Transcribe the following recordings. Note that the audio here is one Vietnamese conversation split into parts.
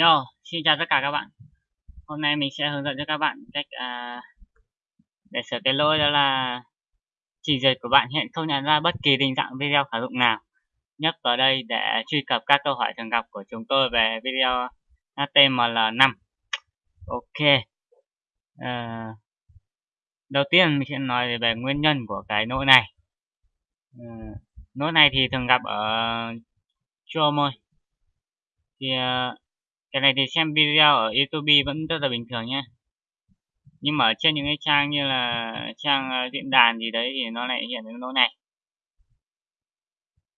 Yo, xin chào tất cả các bạn. Hôm nay mình sẽ hướng dẫn cho các bạn cách à, để sửa cái lỗi đó là trình duyệt của bạn hiện không nhận ra bất kỳ định dạng video khả dụng nào. Nhấp vào đây để truy cập các câu hỏi thường gặp của chúng tôi về video HTML5. Ok. À, đầu tiên mình sẽ nói về nguyên nhân của cái lỗi này. À, lỗi này thì thường gặp ở Chrome thôi. Thì uh, cái này thì xem video ở YouTube vẫn rất là bình thường nhé nhưng mà ở trên những cái trang như là trang ờ, diễn đàn gì đấy thì nó lại hiện cái lỗi này.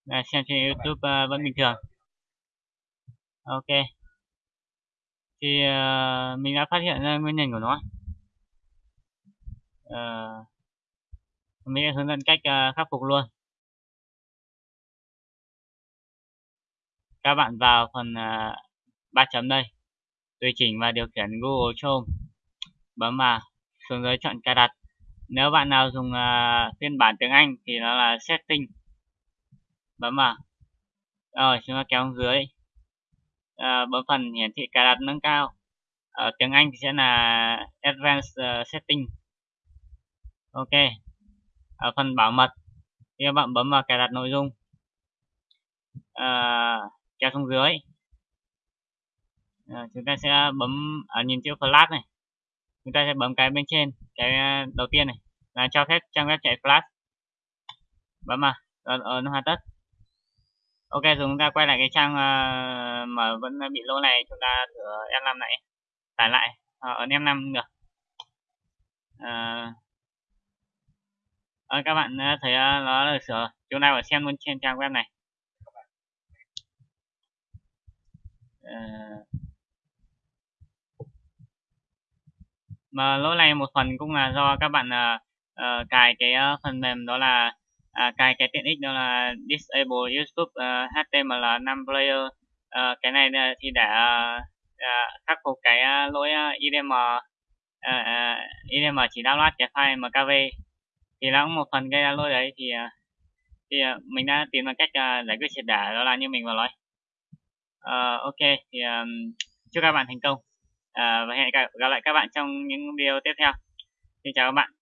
Là xem trên YouTube uh, vẫn bình thường. Ok. Thì uh, mình đã phát hiện ra nguyên nhân của nó. Uh, mình sẽ hướng dẫn cách uh, khắc phục luôn. Các bạn vào phần uh, ba chấm đây. Tùy chỉnh và điều khiển Google Chrome. Bấm vào xuống dưới chọn cài đặt. Nếu bạn nào dùng uh, phiên bản tiếng Anh thì nó là setting. Bấm vào. Rồi chúng ta kéo xuống dưới. Uh, bấm phần hiển thị cài đặt nâng cao. Ở tiếng Anh thì sẽ là advanced uh, setting. Ok. Ở phần bảo mật thì các bạn bấm vào cài đặt nội dung. Uh, kéo xuống dưới à, chúng ta sẽ bấm ở nhìn chữ flash này. Chúng ta sẽ bấm cái bên trên cái à, đầu tiên này là cho phép trang web chạy flash. Bấm vào rồi ở nó hoàn tất. Ok rồi chúng ta quay lại cái trang uh, mà vẫn bị lỗi này chúng ta thử F5 lại tải lại ở ấn F5 được. À, các bạn thấy nó được sửa. Chúng ta phải xem luôn trên trang web này. À, mà lỗi này một phần cũng là do các bạn uh, uh, cài cái uh, phần mềm đó là uh, cài cái tiện ích đó là disable YouTube uh, HTML5 player. Uh, cái này uh, thì để uh, à, khắc phục cái uh, lỗi uh, IDM uh, uh, IDM chỉ download cái file MKV thì nó cũng một phần gây ra lỗi đấy thì uh, thì uh, mình đã tìm ra cách uh, giải quyết triệt để đó là như mình vừa nói. Uh, ok thì um, chúc các bạn thành công à, và hẹn gặp lại các bạn trong những video tiếp theo. Xin chào các bạn.